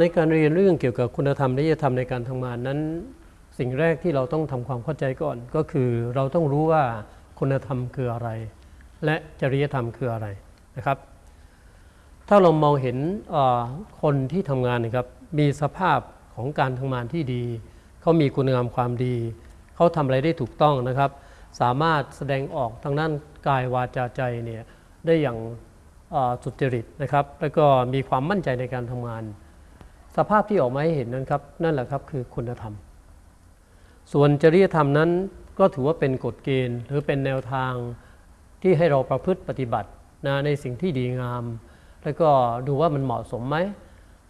ในการเรียนเรื่องเกี่ยวกับคุณธรรมและจริยธรรมในการทำงานนั้น สิ่งแรกที่เราต้องทำความเข้าใจก่อน ก็คือเราต้องรู้ว่าคุณธรรมคืออะไร และจริยธรรมคืออะไรนะครับ ถ้าเรามองเห็นคนที่ทำงานนะครับมีสภาพของการทำงานที่ดี เขามีคุณงามความดี เขาทำอะไรได้ถูกต้องนะครับ สามารถแสดงออกทางด้านกายวาจาใจเนี่ยได้อย่างสุจริตนะครับ แล้วก็มีความมั่นใจในการทำงาน สภาพที่ออกมาให้เห็นนั้นครับ นั่นแหละครับคือคุณธรรม ส่วนจริยธรรมนั้นก็ถือว่าเป็นกฎเกณฑ์ หรือเป็นแนวทางที่ให้เราประพฤติปฏิบัตินะในสิ่งที่ดีงาม แล้วก็ดูว่ามันเหมาะสมไหม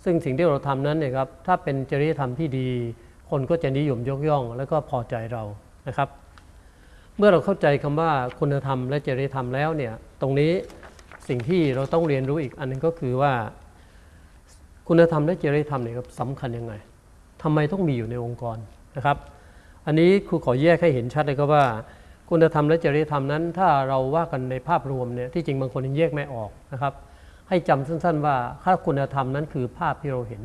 ซึ่งสิ่งที่เราทำนั้นเนี่ยครับถ้าเป็นจริยธรรมที่ดี คนก็จะนิยมยกย่อง แล้วก็พอใจเรานะครับ เมื่อเราเข้าใจคำว่าคุณธรรมและจริยธรรมแล้วเนี่ยตรงนี้สิ่งที่เราต้องเรียนรู้อีกอันหนึงก็คือว่า คุณธรรมและจริยธรรมเนี่ยครับสำคัญยังไงทำไมต้องมีอยู่ในองค์กรนะครับ อันนี้ครูขอแยกให้เห็นชัดเลยครับว่า คุณธรรมและจริยธรรมนั้น ถ้าเราว่ากันในภาพรวมเนี่ยที่จริงบางคนยังแยกไม่ออกนะครับ ให้จำสั้น ๆ ว่าถ้าคุณธรรมนั้นคือภาพที่เราเห็น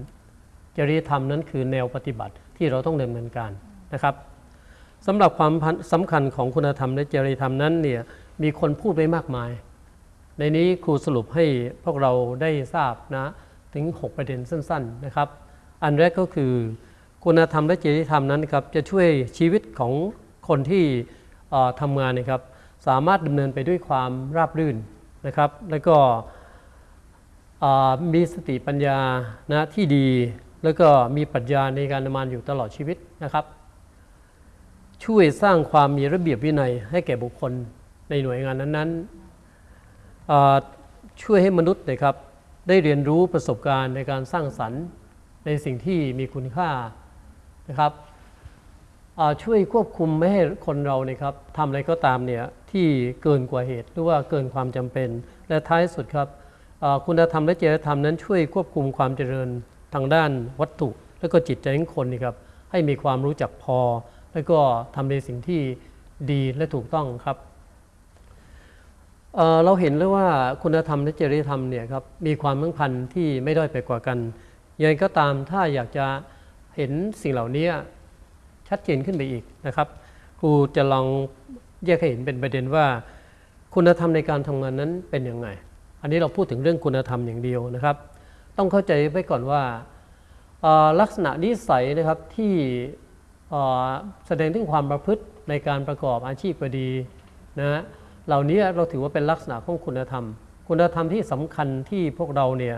จริยธรรมนั้นคือแนวปฏิบัติที่เราต้องดำเนินการนะครับสำหรับความสำคัญของคุณธรรมและจริยธรรมนั้นเนี่ยมีคนพูดไว้มากมาย ในนี้ครูสรุปให้พวกเราได้ทราบนะ ถึง 6 ประเด็นสั้นๆนะครับ อันแรกก็คือคุณธรรมและจริยธรรมนั้นครับจะช่วยชีวิตของคนที่เอ่อทำงานนะครับสามารถดำเนินไปด้วยความราบรื่นนะครับ แล้วก็มีสติปัญญานะที่ดี แล้วก็มีปรัชญาในการดำเนินอยู่ตลอดชีวิตนะครับ ช่วยสร้างความมีระเบียบวินัยให้แก่บุคคลในหน่วยงานนั้นๆช่วยให้มนุษย์นะครับ ได้เรียนรู้ประสบการณ์ในการสร้างสรรค์ในสิ่งที่มีคุณค่านะครับช่วยควบคุมไม่ให้คนเราเนี่ยครับทำอะไรก็ตามเนี่ยที่เกินกว่าเหตุหรือว่าเกินความจำเป็น และท้ายสุดครับคุณธรรมและจริยธรรมนั้นช่วยควบคุมความเจริญทางด้านวัตถุ และก็จิตใจของคนนี่ครับให้มีความรู้จักพอ แล้วก็ทำในสิ่งที่ดีและถูกต้องครับ เราเห็นแล้วว่าคุณธรรมและจริยธรรมเนี่ยครับมีความสัมพันธ์ที่ไม่ด้อยไปกว่ากันยังไงก็ตามถ้าอยากจะเห็นสิ่งเหล่านี้ชัดเจนขึ้นไปอีกนะครับครูจะลองแยกให้เห็นเป็นประเด็นว่า คุณธรรมในการทำงานนั้นเป็นยังไง อันนี้เราพูดถึงเรื่องคุณธรรมอย่างเดียวนะครับ ต้องเข้าใจไว้ก่อนว่าลักษณะนิสัยนะครับที่แสดงถึงความประพฤติในการประกอบอาชีพก็ดีนะฮะ เหล่านี้เราถือว่าเป็นลักษณะของคุณธรรม คุณธรรมที่สำคัญที่พวกเราเนี่ย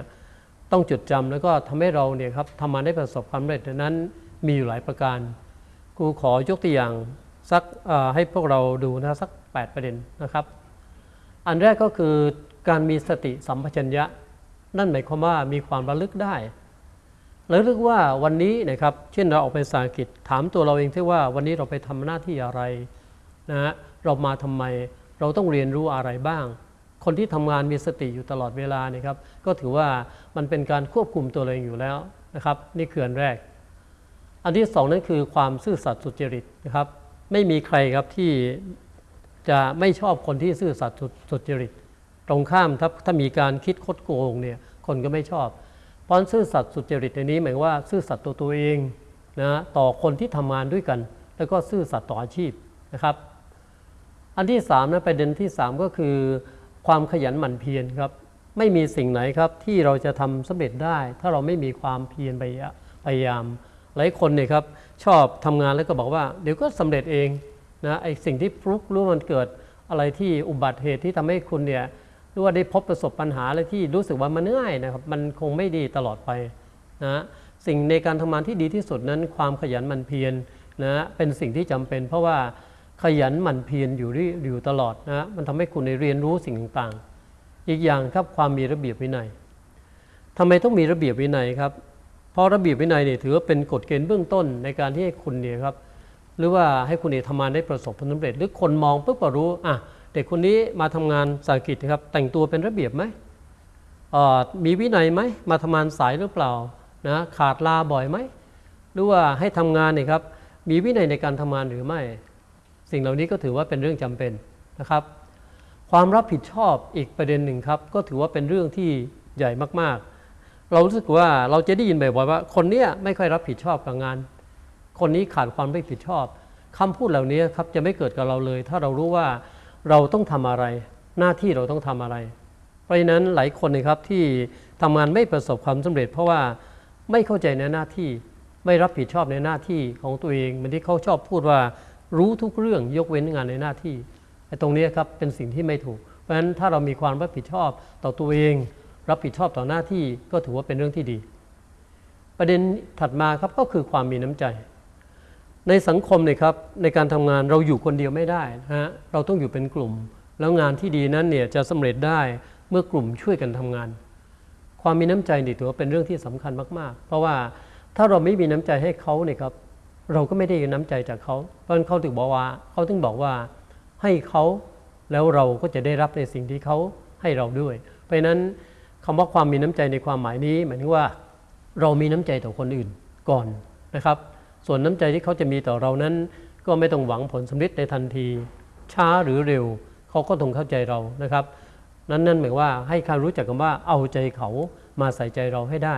ต้องจดจำแล้วก็ทำให้เราเนี่ยครับทำมาได้ประสบความสำเร็จนั้นมีอยู่หลายประการครูขอยกตัวอย่างสักให้พวกเราดูนะสัก 8 ประเด็นนะครับ อันแรกก็คือการมีสติสัมปชัญญะ นั่นหมายความว่ามีความระลึกได้ระลึกว่าวันนี้นะครับ เช่นเราออกไปสากิจถามตัวเราเองที่ว่าวันนี้เราไปทำหน้าที่อะไรนะฮะเรามาทำไม เราต้องเรียนรู้อะไรบ้าง คนที่ทำงานมีสติอยู่ตลอดเวลานี่ครับ ก็ถือว่ามันเป็นการควบคุมตัวเองอยู่แล้วนะครับ นี่คืออันแรก อันที่สองนั่นคือความซื่อสัตย์สุจริตนะครับ ไม่มีใครครับที่จะไม่ชอบคนที่ซื่อสัตย์สุจริต ตรงข้ามถ้าถ้ามีการคิดคดโกงเนี่ยคนก็ไม่ชอบเพราะซื่อสัตย์สุจริตในนี้หมายว่าซื่อสัตย์ตัวตัวเองนะต่อคนที่ทำงานด้วยกัน แล้วก็ซื่อสัตย์ต่ออาชีพนะครับ อันที่3นะประเด็นที่ 3 ก็คือ ความขยันหมั่นเพียรครับ ไม่มีสิ่งไหนครับที่เราจะทำสำเร็จได้ ถ้าเราไม่มีความเพียรพยายาม หลายคนเนี่ยครับชอบทำงานแล้วก็บอกว่า เดี๋ยวก็สำเร็จเองนะไอสิ่งที่ฟลุกรู้มันเกิดอะไรที่อุบัติเหตุที่ทำให้คุณเนี่ยหรือว่าได้พบประสบปัญหาอะไรที่รู้สึกว่ามันง่ายนะครับมันคงไม่ดีตลอดไปนะสิ่งในการทำงานที่ดีที่สุดนั้น ความขยันหมั่นเพียรนะเป็นสิ่งที่จำเป็น เพราะว่า ยันหมั่นเพียรอยู่ที่อยู่ตลอดนะมันทำให้คุณได้เรียนรู้สิ่งต่างๆ อีกอย่างครับความมีระเบียบวินัยทำไมต้องมีระเบียบวินัยครับ เพราะระเบียบวินัยเนี่ยถือว่าเป็นกฎเกณฑ์เบื้องต้นในการที่ให้คุณเนี่ยครับหรือว่าให้คุณเนี่ยทำงานได้ประสบผลสำเร็จ หรือคนมองปุ๊บก็รู้อะเด็กคนนี้มาทำงานสากิจนะครับ แต่งตัวเป็นระเบียบไหมมีวินัยไหมมาทำงานสายหรือเปล่านะขาดลาบ่อยไหมหรือว่าให้ทำงานเนี่ยครับมีวินัยในการทำงานหรือไม่ สิ่งเหล่านี้ก็ถือว่าเป็นเรื่องจำเป็นนะครับ ความรับผิดชอบอีกประเด็นหนึ่งครับ ก็ถือว่าเป็นเรื่องที่ใหญ่มากๆ เรารู้สึกว่าเราจะได้ยินบ่อยๆว่า คนเนี้ยไม่ค่อยรับผิดชอบกับงาน คนนี้ขาดความรับผิดชอบคำพูดเหล่านี้ครับจะไม่เกิดกับเราเลย ถ้าเรารู้ว่าเราต้องทำอะไร หน้าที่เราต้องทำอะไร เพราะฉะนั้นหลายคนนะครับที่ทำงานไม่ประสบความสำเร็จ เพราะว่าไม่เข้าใจในหน้าที่ไม่รับผิดชอบในหน้าที่ของตัวเองเหมือนที่เขาชอบพูดว่า รู้ทุกเรื่องยกเว้นงานในหน้าที่ไอ้ตรงนี้ครับเป็นสิ่งที่ไม่ถูก เพราะฉะนั้นถ้าเรามีความรับผิดชอบต่อตัวเอง รับผิดชอบต่อหน้าที่ก็ถือว่าเป็นเรื่องที่ดี ประเด็นถัดมาครับก็คือความมีน้ำใจ ในสังคมเนี่ยครับในการทำงานเราอยู่คนเดียวไม่ได้นะฮะเราต้องอยู่เป็นกลุ่ม แล้วงานที่ดีนั้นเนี่ยจะสำเร็จได้เมื่อกลุ่มช่วยกันทำงาน ความมีน้ำใจนี่ถือว่าเป็นเรื่องที่สำคัญมาก ๆ เพราะว่าถ้าเราไม่มีน้ำใจให้เขาเนี่ยครับ เราก็ไม่ได้น้ำใจจากเขา เพราะนั้นเขาถึงบอกว่าเขาถึงบอกว่าให้เขาแล้วเราก็จะได้รับในสิ่งที่เขาให้เราด้วย เพราะนั้นคำว่าความมีน้ำใจในความหมายนี้หมายถึงว่าเรามีน้ำใจต่อคนอื่นก่อนนะครับ ส่วนน้ำใจที่เขาจะมีต่อเรานั้น ก็ไม่ต้องหวังผลสำเร็จในทันที ช้าหรือเร็วเขาก็ต้องเข้าใจเรานะครับ นั้นนั่นหมายว่าให้เขารู้จักกันว่าเอาใจเขามาใส่ใจเราให้ได้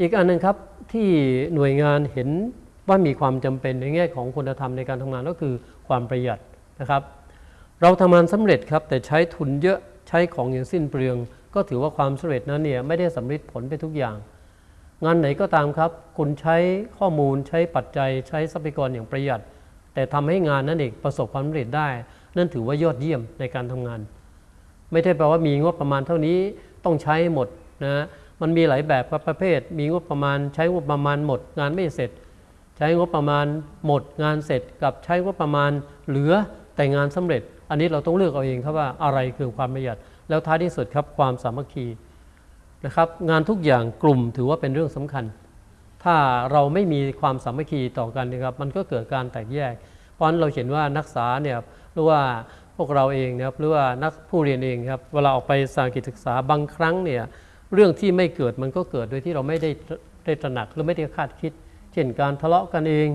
อีกอันหนึงครับที่หน่วยงานเห็น ว่ามีความจำเป็นในแง่ของคุณธรรมในการทำงานก็คือความประหยัดนะครับ เราทำงานสำเร็จครับแต่ใช้ทุนเยอะใช้ของอย่างสิ้นเปลือง ก็ถือว่าความสำเร็จนั้นเนี่ยไม่ได้สำเร็จผลไปทุกอย่าง งานไหนก็ตามครับ คุณใช้ข้อมูลใช้ปัจจัย ใช้ทรัพยากรอย่างประหยัด แต่ทำให้งานนั้นเองประสบความสำเร็จได้ นั่นถือว่ายอดเยี่ยมในการทำงาน ไม่ได้แปลว่ามีงบประมาณเท่านี้ต้องใช้หมดนะมันมีหลายแบบครับประเภท มีงบประมาณใช้งบประมาณหมด งานไม่เสร็จ ใช้งบประมาณหมดงานเสร็จกับใช้งบประมาณเหลือแต่งานสำเร็จ อันนี้เราต้องเลือกเอาเองครับว่าอะไรคือความประหยัด แล้วท้ายที่สุดครับความสามัคคีนะครับงานทุกอย่างกลุ่มถือว่าเป็นเรื่องสำคัญ ถ้าเราไม่มีความสามัคคีต่อกันนะครับมันก็เกิดการแตกแยก เพราะนั้นเราเห็นว่านักศึกษาเนี่ยหรือว่าพวกเราเองนะครับหรือว่านักผู้เรียนเองครับเวลาออกไปสากิจศึกษาบางครั้งเนี่ยเรื่องที่ไม่เกิดมันก็เกิดโดยที่เราไม่ได้ได้ตระหนักหรือไม่ได้คาดคิด เช่นการทะเลาะกันเอง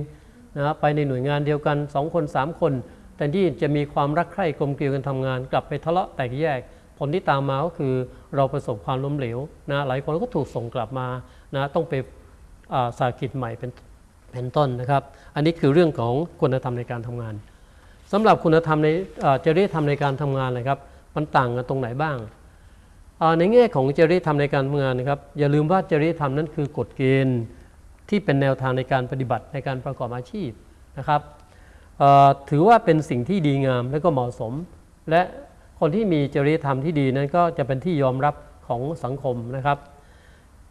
นะไปในหน่วยงานเดียวกัน 2 คน 3 คนแต่ที่จะมีความรักใคร่กลมเกลียวกันทำงาน กลับไปทะเลาะแตกแยก ผลที่ตามมาก็คือเราประสบความล้มเหลวนะหลายคนก็ถูกส่งกลับมานะต้องไปาสากิจใหม่เป็นเป็นต้นนะครับ อันนี้คือเรื่องของคุณธรรมในการทำงานสำหรับคุณธรรมในจริยธรรมในการทำงานนะครับ มันต่างกันตรงไหนบ้าง ในแง่ของจริยธรรมในการทำงานนะครับอย่าลืมว่าจริยธรรมนั้นคือกฎเกณฑ์ ที่เป็นแนวทางในการปฏิบัติในการประกอบอาชีพนะครับถือว่าเป็นสิ่งที่ดีงามและก็เหมาะสม และคนที่มีจริยธรรมที่ดีนั้นก็จะเป็นที่ยอมรับของสังคมนะครับ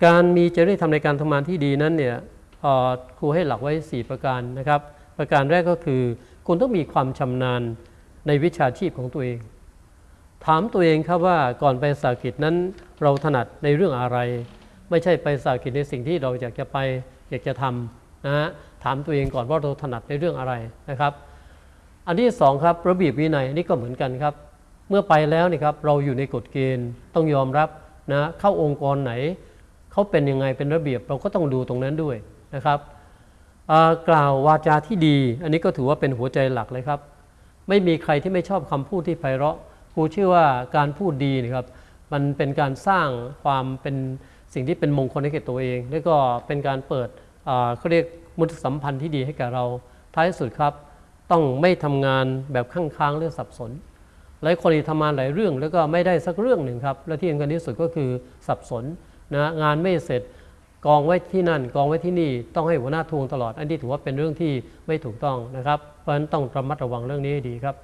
การมีจริยธรรมในการทำงานที่ดีนั้นเนี่ยครูให้หลักไว้ 4 ประการนะครับ ประการแรกก็คือ คุณต้องมีความชำนาญในวิชาชีพของตัวเอง ถามตัวเองครับว่าก่อนไปสากิจนั้นเราถนัดในเรื่องอะไร ไม่ใช่ไปสากิจในสิ่งที่เราอยากจะไป อยากจะทำนะฮะถามตัวเองก่อนว่าเราถนัดในเรื่องอะไรนะครับ อันที่สองครับระเบียบวินัยนี่ก็เหมือนกันครับ เมื่อไปแล้วนี่ครับเราอยู่ในกฎเกณฑ์ต้องยอมรับนะเข้าองค์กรไหนเขาเป็นยังไงเป็นระเบียบเราก็ต้องดูตรงนั้นด้วยนะครับกล่าววาจาที่ดี อันนี้ก็ถือว่าเป็นหัวใจหลักเลยครับ ไม่มีใครที่ไม่ชอบคำพูดที่ไพเราะครูเชื่อว่าการพูดดีนะครับ มันเป็นการสร้างความเป็นสิ่งที่เป็นมงคลให้แก่ตัวเอง แล้วก็เป็นการเปิด เขาเรียกมุตสัมพันธ์ที่ดีให้แก่เราท้ายสุดครับ ต้องไม่ทำงานแบบข้างค้างหรือสับสน หลายคนที่ทำงานหลายเรื่องแล้วก็ไม่ได้สักเรื่องหนึ่งครับ และที่สำคัญที่สุดก็คือสับสนนะงานไม่เสร็จกองไว้ที่นั่นกองไว้ที่นี่ต้องให้หัวหน้าทวงตลอด อันนี้ถือว่าเป็นเรื่องที่ไม่ถูกต้องนะครับ เพราะฉะนั้นต้องระมัดระวังเรื่องนี้ให้ดีครับ